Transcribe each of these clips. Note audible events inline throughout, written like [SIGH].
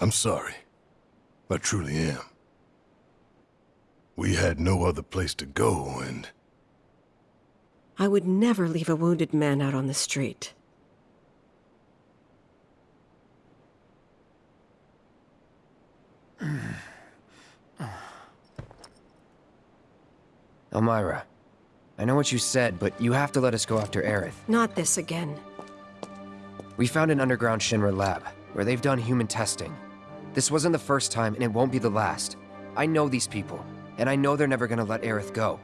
I'm sorry. I truly am. We had no other place to go, and... I would never leave a wounded man out on the street. [SIGHS] Elmyra, I know what you said, but you have to let us go after Aerith. Not this again. We found an underground Shinra lab, where they've done human testing. This wasn't the first time, and it won't be the last. I know these people, and I know they're never gonna let Aerith go.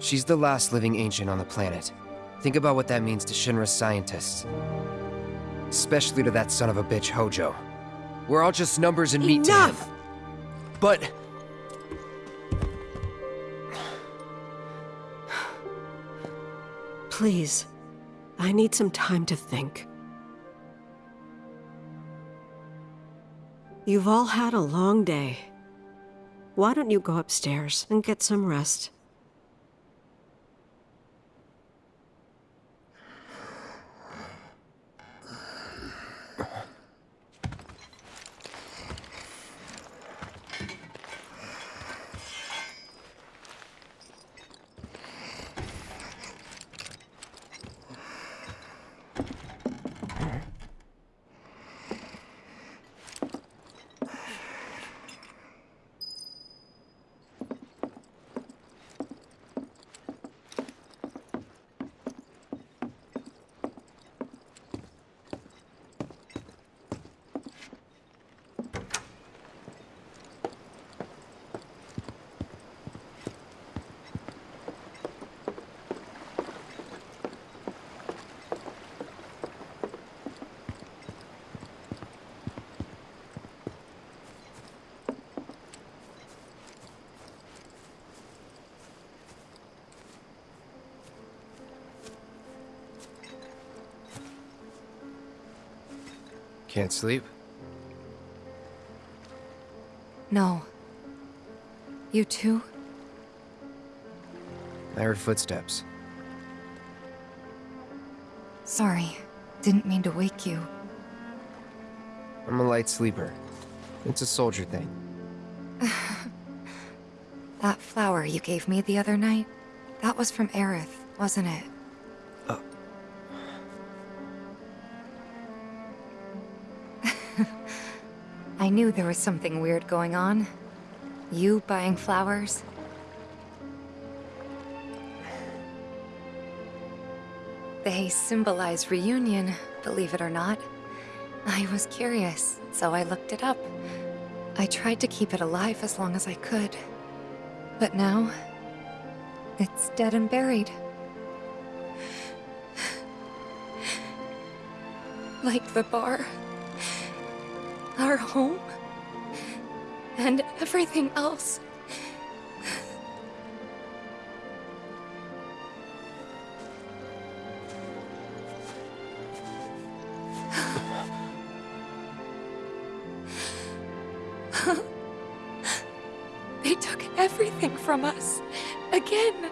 She's the last living ancient on the planet. Think about what that means to Shinra's scientists. Especially to that son of a bitch, Hojo. We're all just numbers and meat to him. Enough! But... Please. I need some time to think. You've all had a long day. Why don't you go upstairs and get some rest? Can't sleep? No. You too? I heard footsteps. Sorry. Didn't mean to wake you. I'm a light sleeper. It's a soldier thing. [SIGHS] That flower you gave me the other night, that was from Aerith, wasn't it? I knew there was something weird going on. You buying flowers? They symbolize reunion, believe it or not. I was curious, so I looked it up. I tried to keep it alive as long as I could. But now, it's dead and buried. [SIGHS] Like the bar. Our home. And everything else. They took everything from us. Again.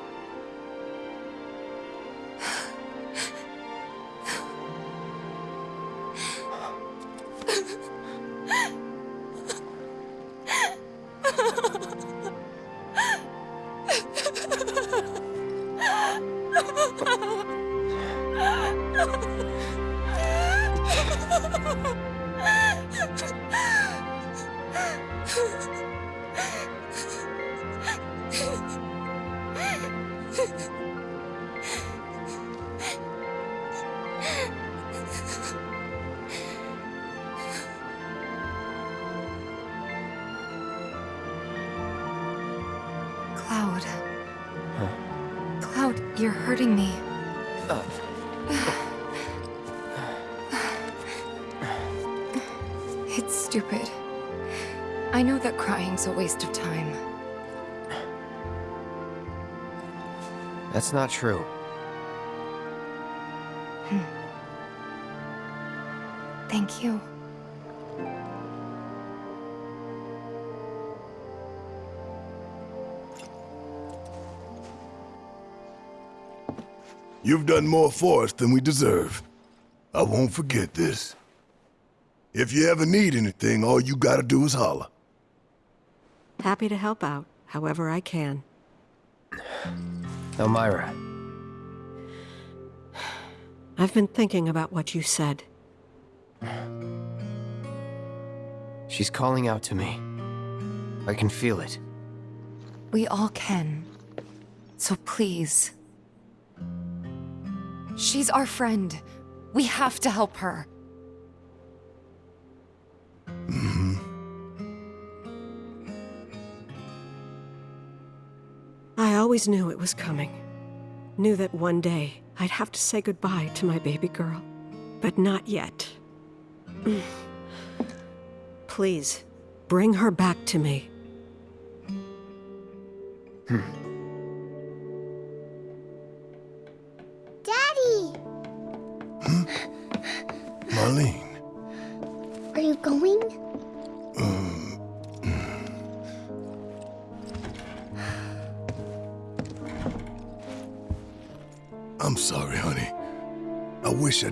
Cloud. Cloud, you're hurting me. That crying's a waste of time. that's not true. Hmm. Thank you. You've done more for us than we deserve. I won't forget this. If you ever need anything, all you gotta do is holler. Happy to help out, however I can. Elmyra, I've been thinking about what you said. she's calling out to me. I can feel it. We all can. So please. She's our friend. We have to help her. Always knew it was coming. Knew that one day I'd have to say goodbye to my baby girl. But not yet. [CLEARS THROAT] Please, bring her back to me. Daddy!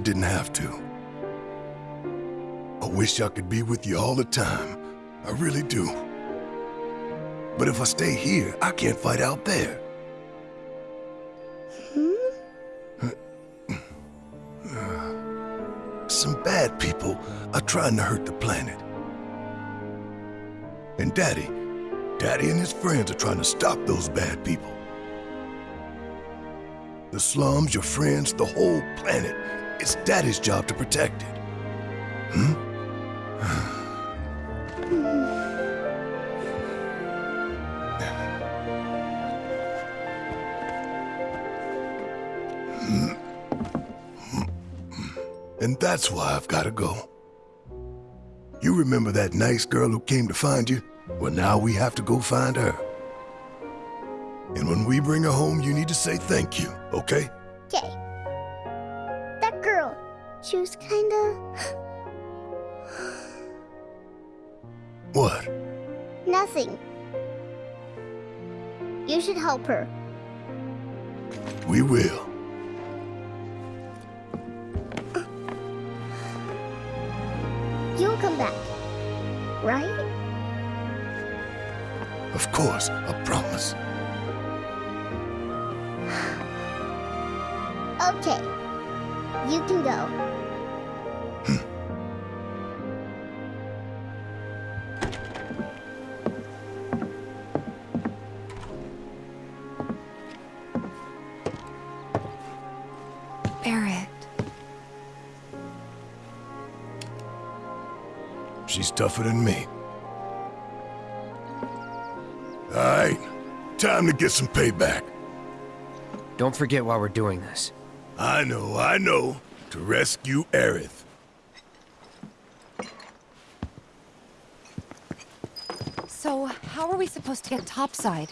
Didn't have to. I wish I could be with you all the time. I really do. But if I stay here, I can't fight out there. Hmm? Some bad people are trying to hurt the planet. And Daddy, Daddy and his friends are trying to stop those bad people. The slums, your friends, the whole planet. It's Daddy's job to protect it. Hmm? [SIGHS] And that's why I've got to go. You remember that nice girl who came to find you? Well, now we have to go find her. And when we bring her home, you need to say thank you, okay? Okay. She was kinda. What? nothing. You should help her. We will. You'll come back. Right? Of course, I promise. Okay. You can go. Tougher than me. All right, time to get some payback. Don't forget why we're doing this. I know, I know. To rescue Aerith. So, how are we supposed to get topside?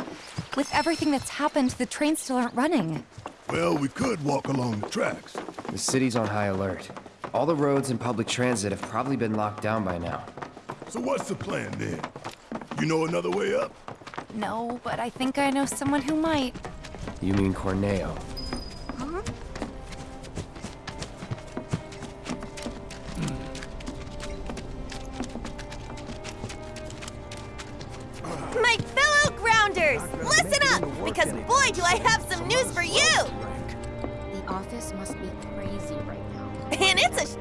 With everything that's happened, the trains still aren't running. Well, we could walk along the tracks. The city's on high alert. All the roads and public transit have probably been locked down by now. So what's the plan then? You know another way up? No, but I think I know someone who might. You mean Corneo? My fellow grounders, listen up, because boy, do I have some news for you! The office must be crazy right now. [LAUGHS] And it's a.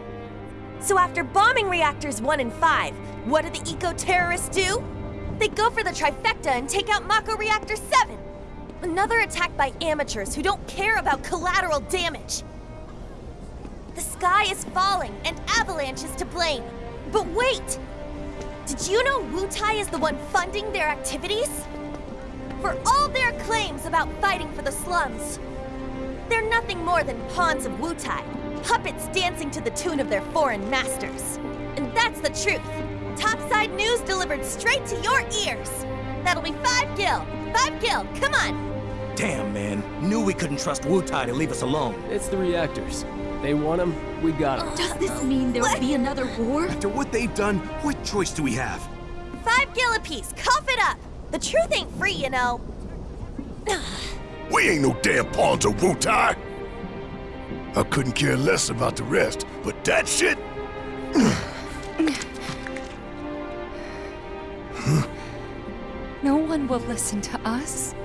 So after bombing reactors 1 and 5, what do the eco terrorists do? They go for the trifecta and take out Mako Reactor 7. Another attack by amateurs who don't care about collateral damage. The sky is falling and Avalanche is to blame. But wait! Did you know Wutai is the one funding their activities? For all their claims about fighting for the slums, they're nothing more than pawns of Wutai, puppets dancing to the tune of their foreign masters. And that's the truth. Topside news delivered straight to your ears. That'll be five gil. Five gil, come on. Damn, man. Knew we couldn't trust Wutai to leave us alone. It's the reactors. They want them, we got them. Does this mean there will be another war? After what they've done, what choice do we have? Five gil apiece, cough it up. The truth ain't free, you know. [SIGHS] We ain't no damn pawns of Wutai. I couldn't care less about the rest, but that shit. [SIGHS] [SIGHS] will listen to us.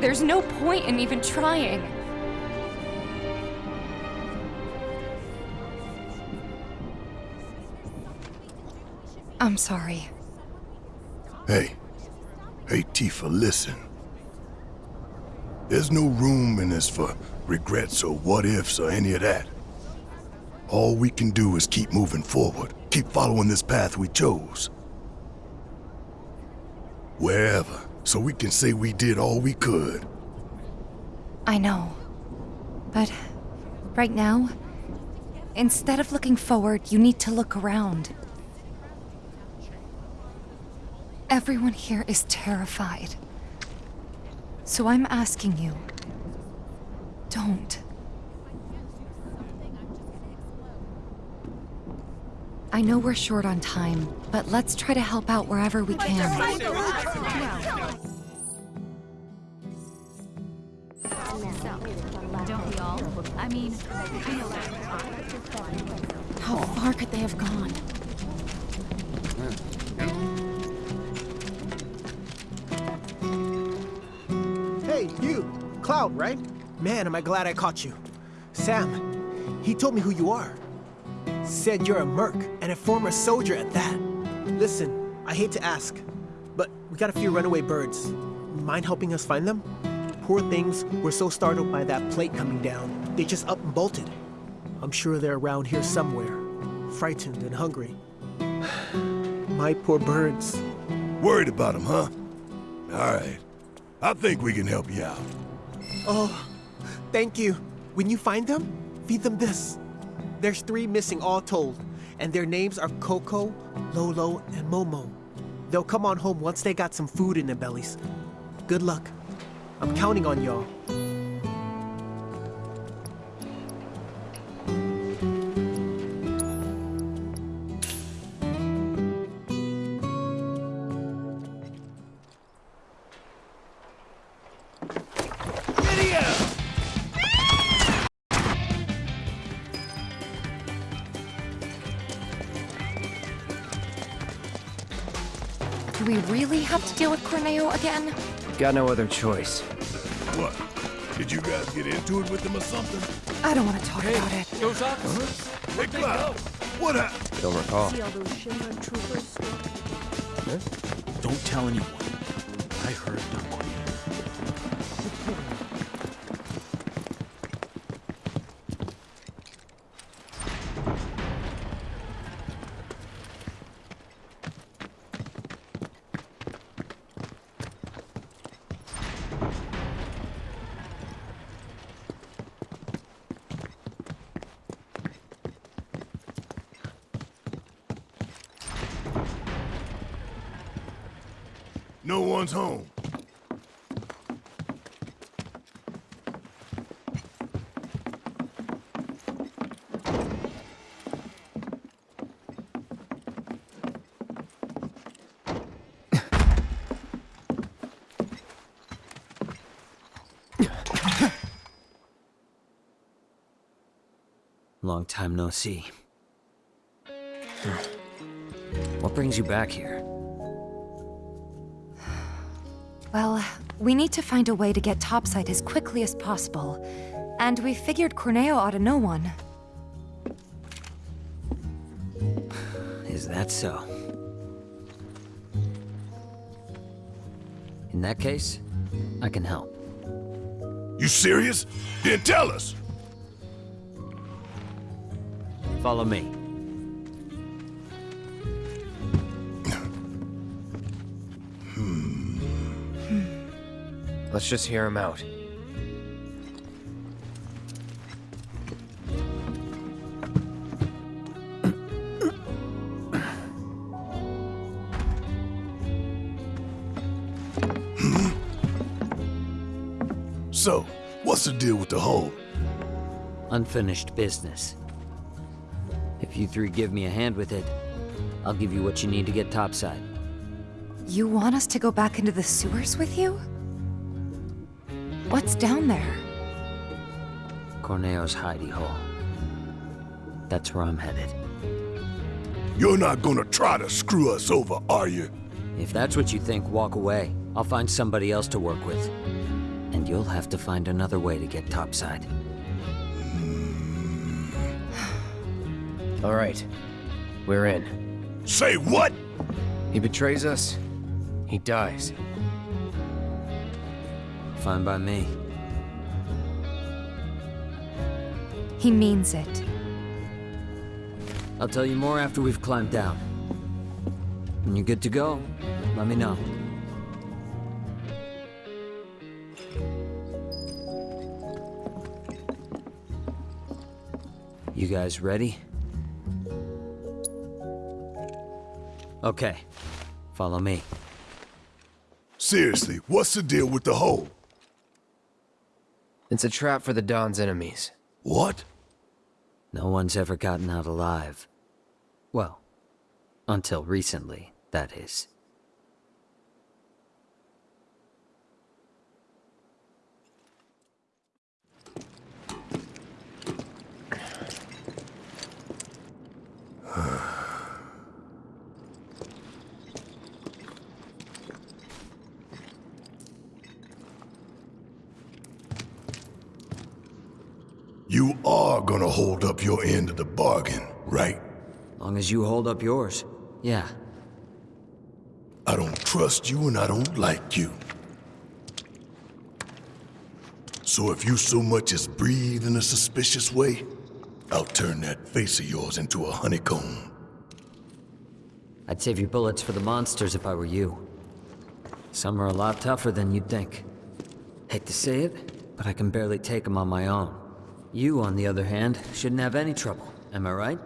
There's no point in even trying. I'm sorry. Hey. Hey, Tifa, listen. There's no room in this for regrets or what ifs or any of that. All we can do is keep moving forward, keep following this path we chose. Wherever, so we can say we did all we could. I know. But right now, instead of looking forward, you need to look around. Everyone here is terrified. So I'm asking you, don't. I know we're short on time, but let's try to help out wherever we can. Don't we all? I mean, how far could they have gone? Hey, you! Cloud, right? Man, am I glad I caught you. Sam, he told me who you are. Said you're a merc, and a former soldier at that. Listen, I hate to ask, but we got a few runaway birds. Mind helping us find them? Poor things were so startled by that plate coming down, they just up and bolted. I'm sure they're around here somewhere, frightened and hungry. [SIGHS] My poor birds. Worried about them, huh? All right. I think we can help you out. Oh, thank you. When you find them, feed them this. There's three missing all told, and their names are Coco, Lolo, and Momo. They'll come on home once they got some food in their bellies. Good luck. I'm counting on y'all. We really have to deal with Corneo again? Got no other choice. What? Did you guys get into it with them or something? I don't want to talk about it. Those officers. Hey, Cloud, what happened? Don't recall. Don't tell anyone. I heard Dunquil. No one's home. Long time no see. What brings you back here? Well, we need to find a way to get topside as quickly as possible. And we figured Corneo ought to know one. Is that so? In that case, I can help. You serious? Then tell us. Follow me. Hmm. Let's just hear him out. The deal with the hole? Unfinished business. If you three give me a hand with it, I'll give you what you need to get topside. You want us to go back into the sewers with you? What's down there? Corneo's hidey hole. That's where I'm headed. You're not gonna try to screw us over, are you? If that's what you think, walk away. I'll find somebody else to work with. And you'll have to find another way to get topside. All right. We're in. Say what? He betrays us. He dies. Fine by me. He means it. I'll tell you more after we've climbed down. When you're good to go, let me know. You guys ready? Okay, follow me. Seriously, what's the deal with the hole? It's a trap for the Don's enemies. What? No one's ever gotten out alive. Well, until recently, that is. You are gonna hold up your end of the bargain, right? As long as you hold up yours. Yeah. I don't trust you and I don't like you. So if you so much as breathe in a suspicious way, I'll turn that face of yours into a honeycomb. I'd save your bullets for the monsters if I were you. Some are a lot tougher than you'd think. Hate to say it, but I can barely take them on my own. You, on the other hand, shouldn't have any trouble. Am I right?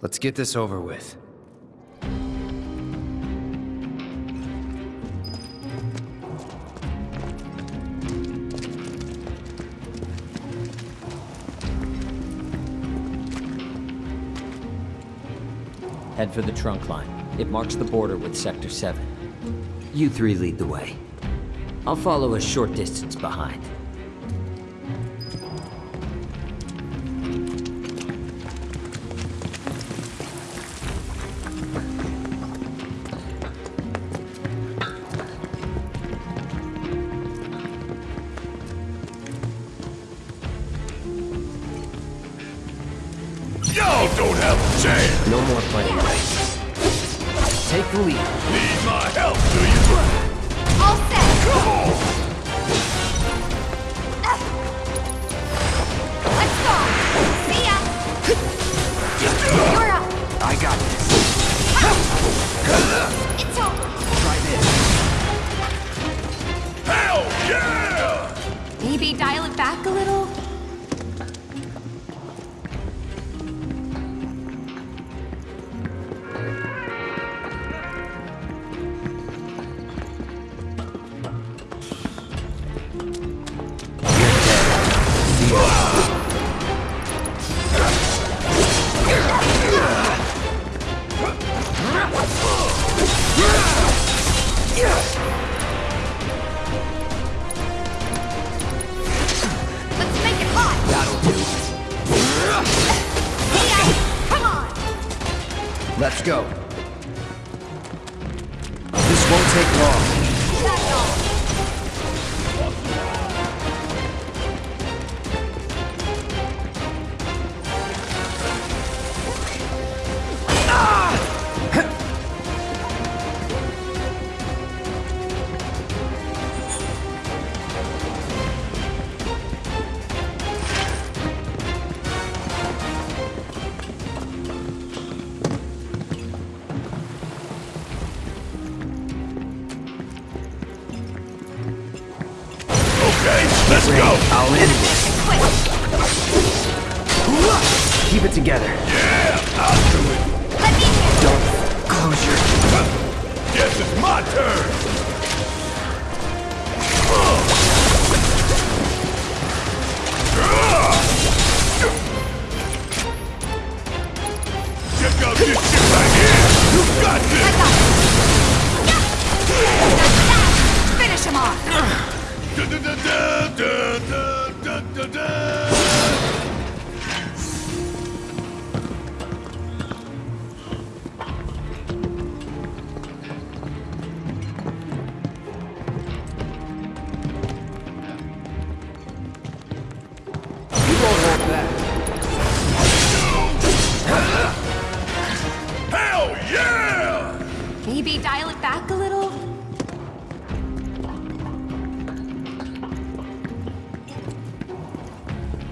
Let's get this over with. Head for the trunk line. It marks the border with Sector 7. You three lead the way. I'll follow a short distance behind. Y'all don't have a chance! No more playing nice. Take the lead. Need my help, do you? Maybe dial it back a little?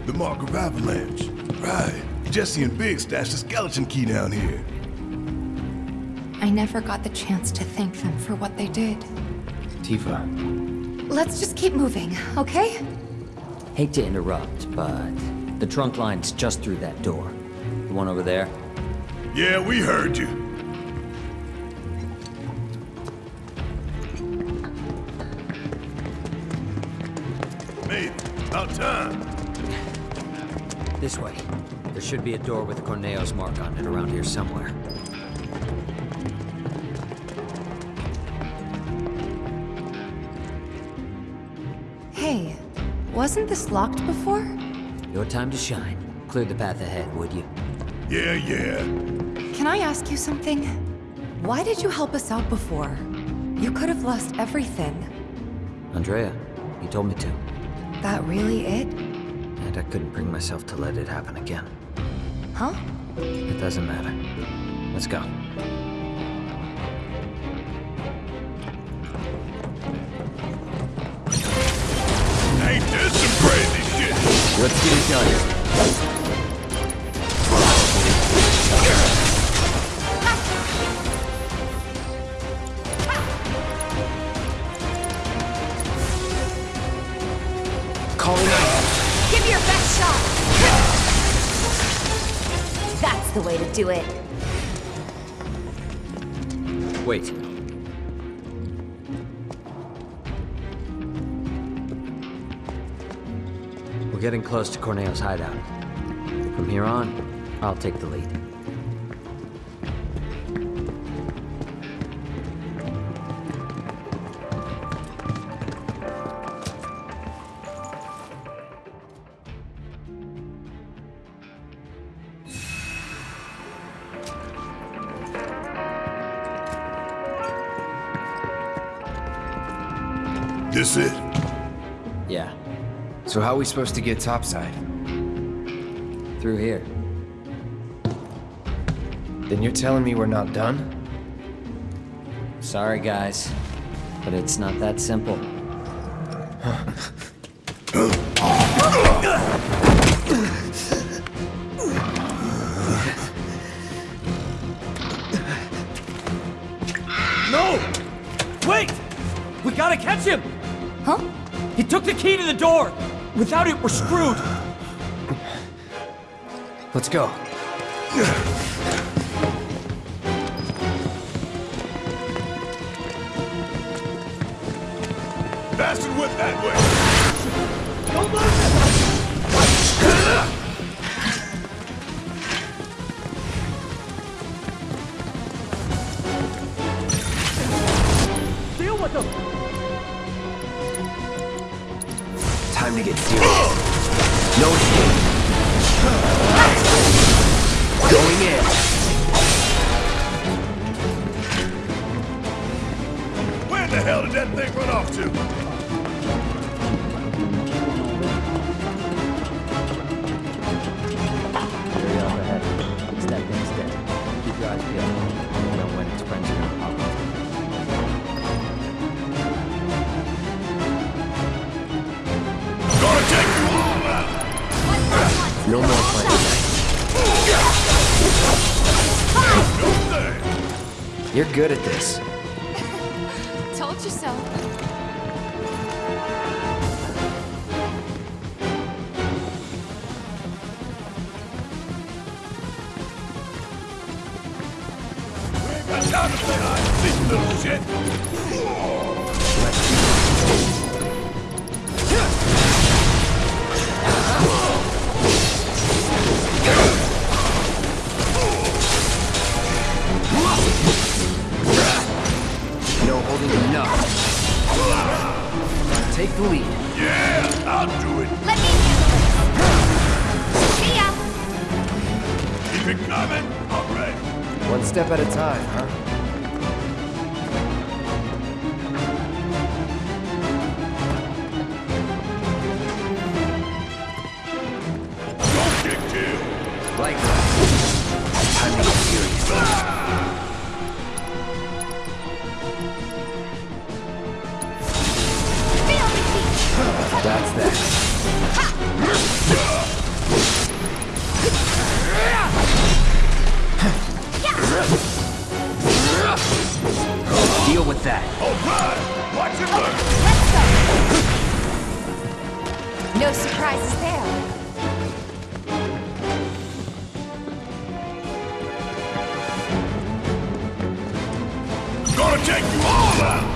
The Mark of Avalanche. Right. Jesse and Biggs stashed the skeleton key down here. I never got the chance to thank them for what they did. Tifa. Let's just keep moving, okay? Hate to interrupt, but the trunk line's just through that door. The one over there? Yeah, we heard you. This way. There should be a door with Corneo's mark on it around here somewhere. Hey, wasn't this locked before? Your time to shine. Clear the path ahead, would you? Yeah, yeah. Can I ask you something? Why did you help us out before? You could have lost everything. Andrea, you told me to. That really it? And I couldn't bring myself to let it happen again. Huh? It doesn't matter. Let's go. Ain't this some crazy shit? Let's get it done. The way to do it. Wait. We're getting close to Corneo's hideout. From here on, I'll take the lead. So how are we supposed to get topside? through here. Then you're telling me we're not done? Sorry, guys, but it's not that simple. Without it, we're screwed! Let's go. Bastard whip that way. Don't lose it! To get serious. No escape. Going in. Where the hell did that thing run off to? No more playing. No. You're good at this. Told you so. We ain't got time to play hide and seek, little shit. Enough. Take the lead. Yeah, I'll do it. Let me handle it. See ya! Keep it coming. All right. One step at a time, huh? Don't get killed. Like that. Time to get with that. Oh, all right! Watch it okay, Let's go! No surprises there. Gonna take you all out!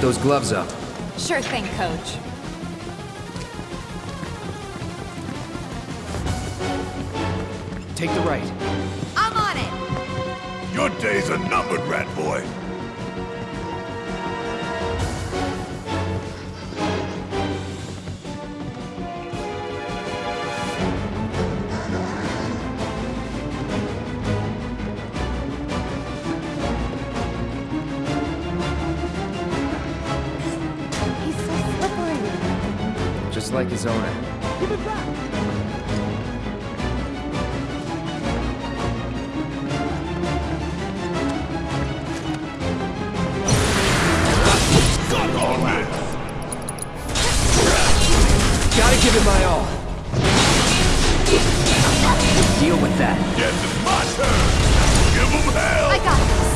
Those gloves up. Sure thing, coach. Take the right. I'm on it. Your days are numbered, rat boy. Just like his owner. Suck on this! Gotta give it my all. Deal with that. Guess it's my turn. Give 'em hell! I got this.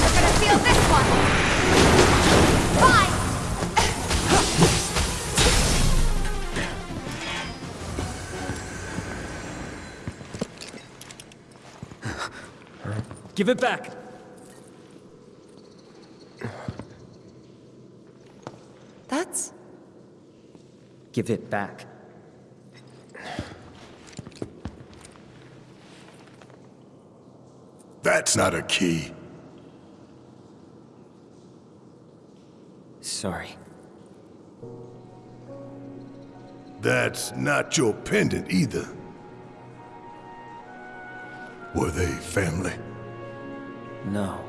We're gonna feel this one. Give it back! That's Give it back. That's not a key. Sorry. That's not your pendant either. Were they family? No.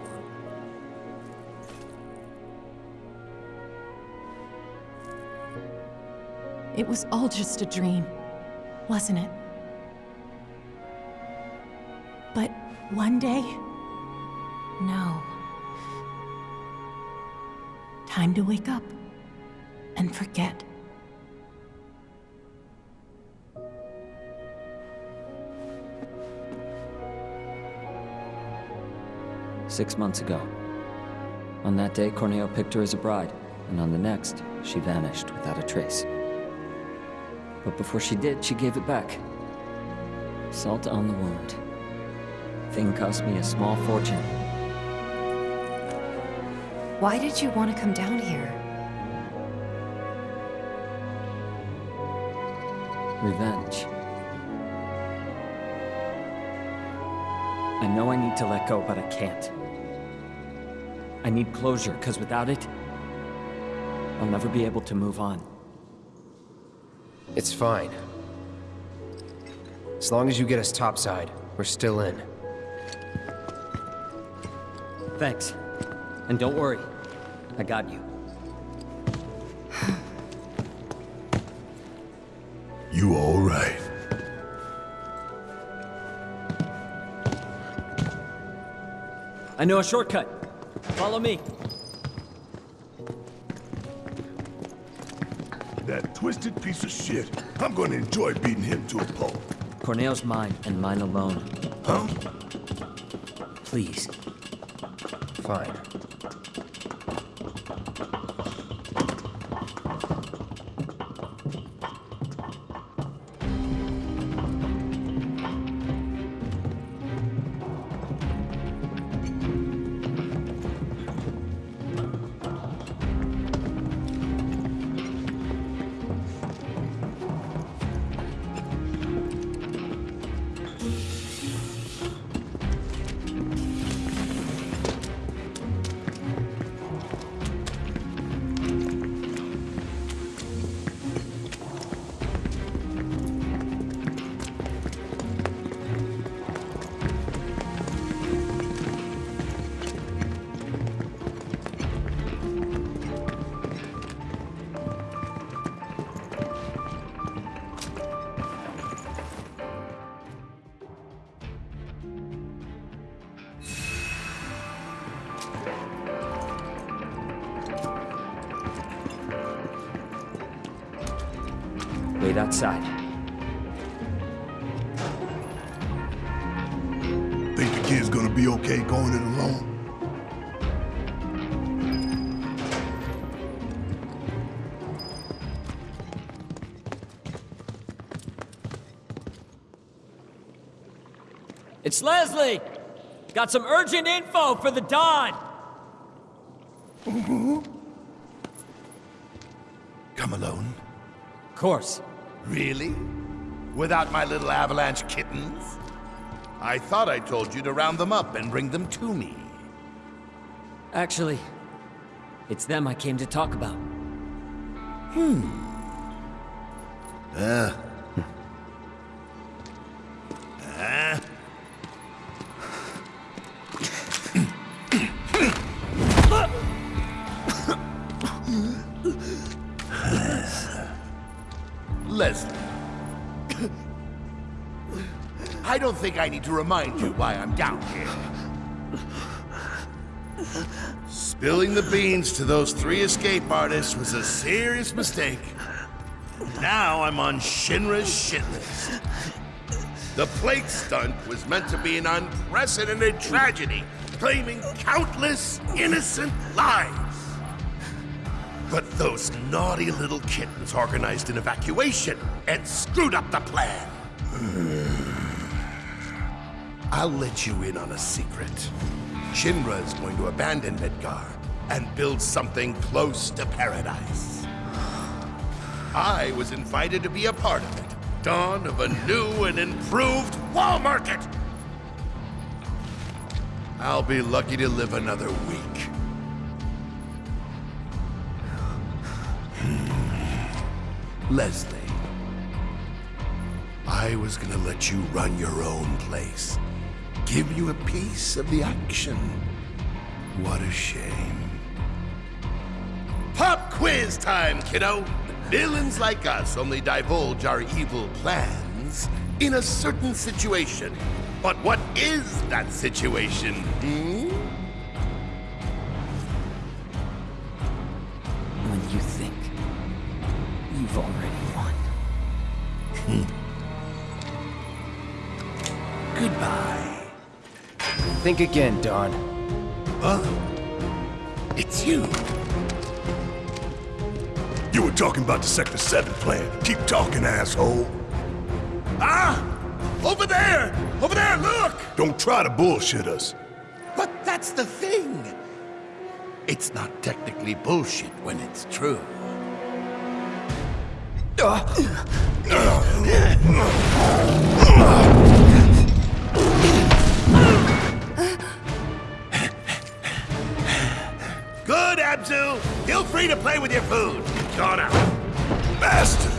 It was all just a dream, wasn't it? But one day, no. Time to wake up and forget. Six months ago. On that day, Corneo picked her as a bride, and on the next, she vanished without a trace. But before she did, she gave it back. Salt on the wound. Thing cost me a small fortune. why did you want to come down here? Revenge. I know I need to let go, but I can't. I need closure, because without it, I'll never be able to move on. It's fine. As long as you get us topside, we're still in. Thanks. And don't worry, I got you. You all right? I know a shortcut. Follow me. That twisted piece of shit. I'm gonna enjoy beating him to a pulp. Corneo's mine, and mine alone. Huh? Please. Fine. Outside. Think the kid's gonna be okay going it alone? It's Leslie! Got some urgent info for the Don! Come alone? Of course. Really? Without my little avalanche kittens? I thought I told you to round them up and bring them to me. Actually, it's them I came to talk about. Hmm. Uh. Don't think I need to remind you why I'm down here. Spilling the beans to those three escape artists was a serious mistake. Now I'm on Shinra's shit list. The plate stunt was meant to be an unprecedented tragedy, claiming countless innocent lives. But those naughty little kittens organized an evacuation and screwed up the plan. I'll let you in on a secret. Shinra is going to abandon Midgar and build something close to paradise. I was invited to be a part of it. Dawn of a new and improved wall market. I'll be lucky to live another week. Hmm. Leslie, I was gonna let you run your own place. Give you a piece of the action. What a shame. Pop quiz time, kiddo! Villains like us only divulge our evil plans in a certain situation. But what is that situation, hmm? Think again, Don. Huh? It's you. You were talking about the Sector 7 plan. Keep talking, asshole. Ah! Over there! Over there, look! Don't try to bullshit us. But that's the thing. It's not technically bullshit when it's true. [CLEARS THROAT] Abzu! Feel free to play with your food. Gone out. Bastard!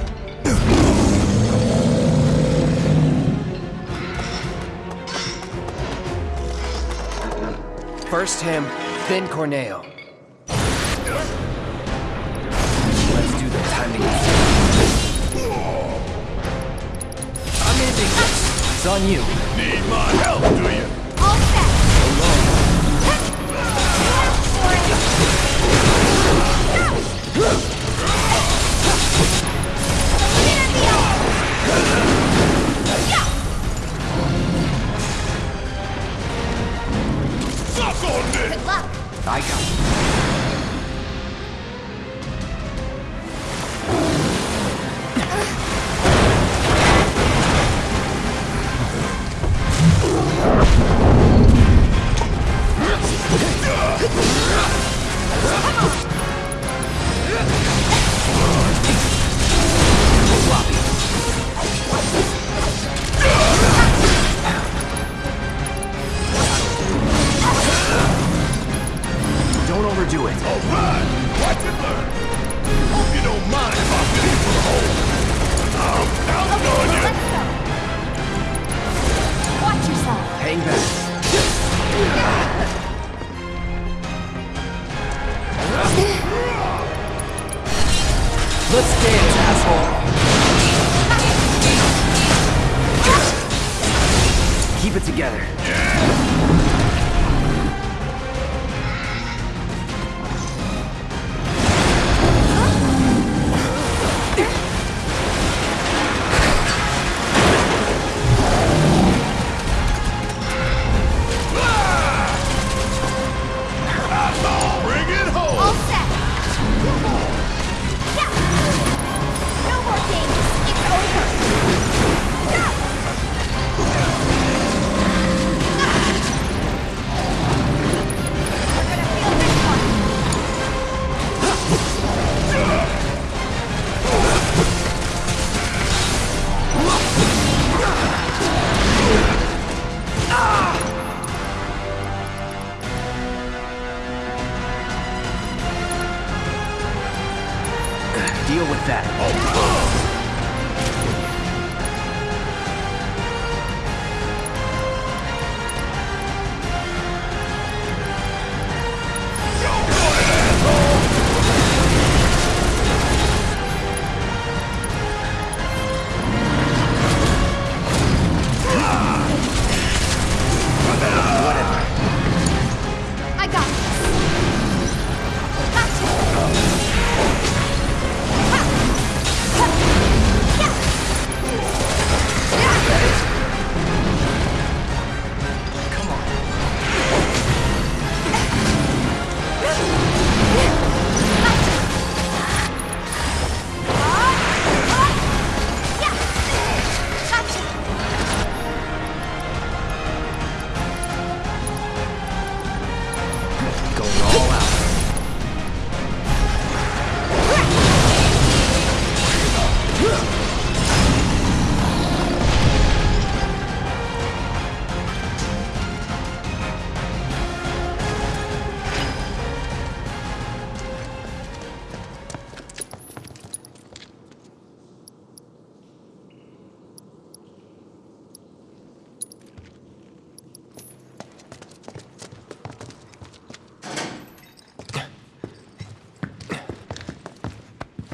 First him, then Corneo. Let's do the timing. I'm ending this. It's on you. Need my help, do you? I 家。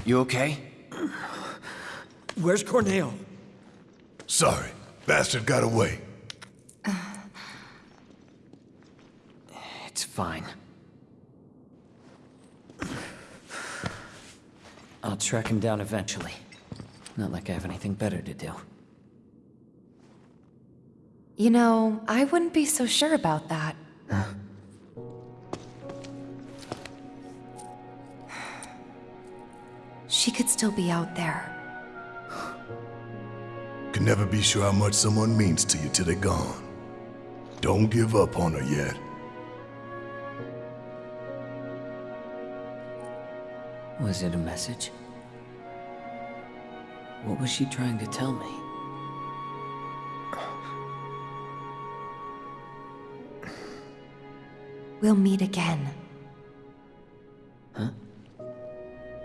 You okay? Where's Corneo? Sorry, bastard got away. It's fine. I'll track him down eventually. Not like I have anything better to do. You know, I wouldn't be so sure about that. She could still be out there. Can never be sure how much someone means to you till they're gone. Don't give up on her yet. Was it a message? What was she trying to tell me? We'll meet again. Huh?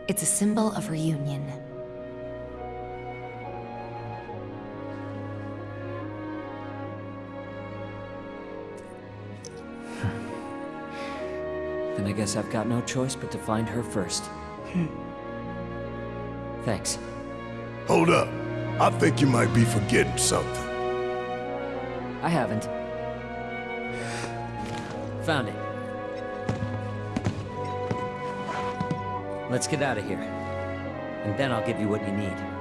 It's a symbol of reunion. Then I guess I've got no choice but to find her first. Hmm. Thanks. Hold up. I think you might be forgetting something. I haven't. Found it. Let's get out of here. And then I'll give you what you need.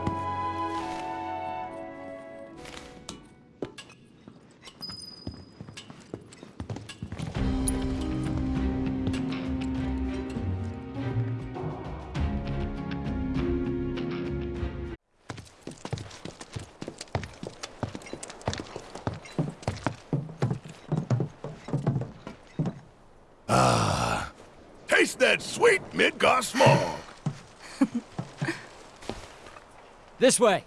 Taste that sweet Midgar smog. [LAUGHS] This way.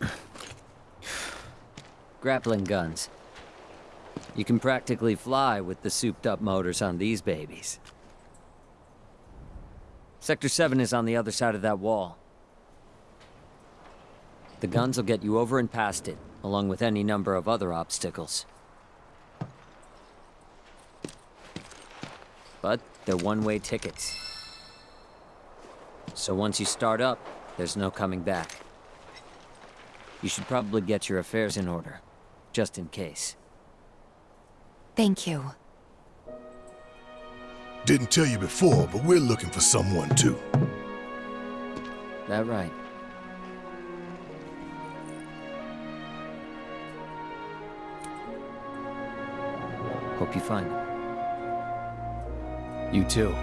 [SIGHS] Grappling guns. You can practically fly with the souped-up motors on these babies. Sector 7 is on the other side of that wall. The guns will get you over and past it, along with any number of other obstacles. But they're one-way tickets. So once you start up, there's no coming back. You should probably get your affairs in order, just in case. Thank you. Didn't tell you before, but we're looking for someone too. That right. Hope you find him. You too.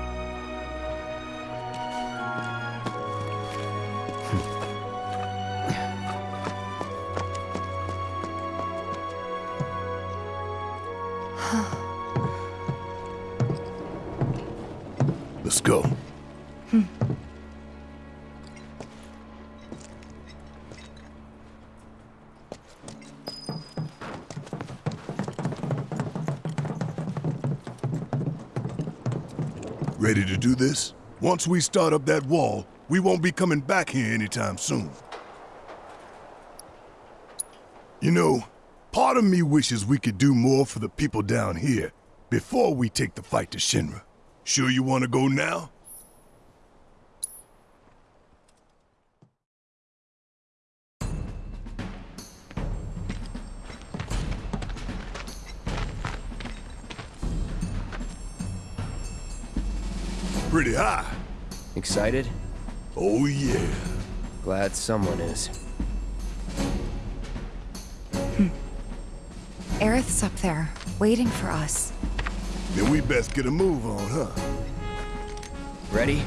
Let's go. Ready to do this? Once we start up that wall, we won't be coming back here anytime soon. You know, part of me wishes we could do more for the people down here before we take the fight to Shinra. Sure you want to go now? Pretty high. Excited? Oh yeah. Glad someone is. Hmm. Aerith's up there, waiting for us. Then we best get a move on, huh? Ready?